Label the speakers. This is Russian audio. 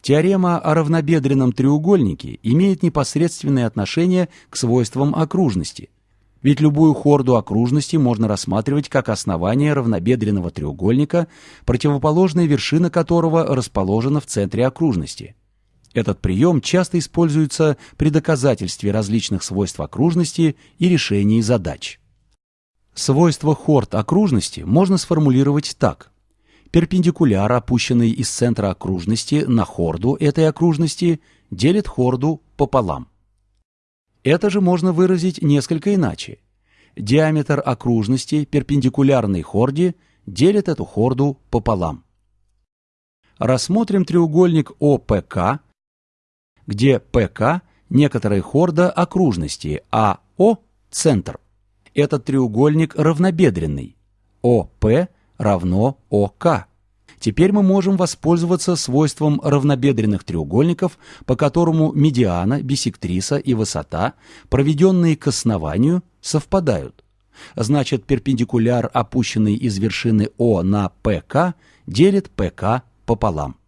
Speaker 1: Теорема о равнобедренном треугольнике имеет непосредственное отношение к свойствам окружности. Ведь любую хорду окружности можно рассматривать как основание равнобедренного треугольника, противоположная вершина которого расположена в центре окружности. Этот прием часто используется при доказательстве различных свойств окружности и решении задач. Свойства хорд окружности можно сформулировать так. Перпендикуляр, опущенный из центра окружности на хорду этой окружности, делит хорду пополам. Это же можно выразить несколько иначе. Диаметр окружности, перпендикулярной хорде, делит эту хорду пополам. Рассмотрим треугольник ОПК, где ПК – некоторая хорда окружности, а О – центр. Этот треугольник равнобедренный. ОП равно ОК. Теперь мы можем воспользоваться свойством равнобедренных треугольников, по которому медиана, бисектриса и высота, проведенные к основанию, совпадают. Значит, перпендикуляр, опущенный из вершины О на ПК, делит ПК пополам.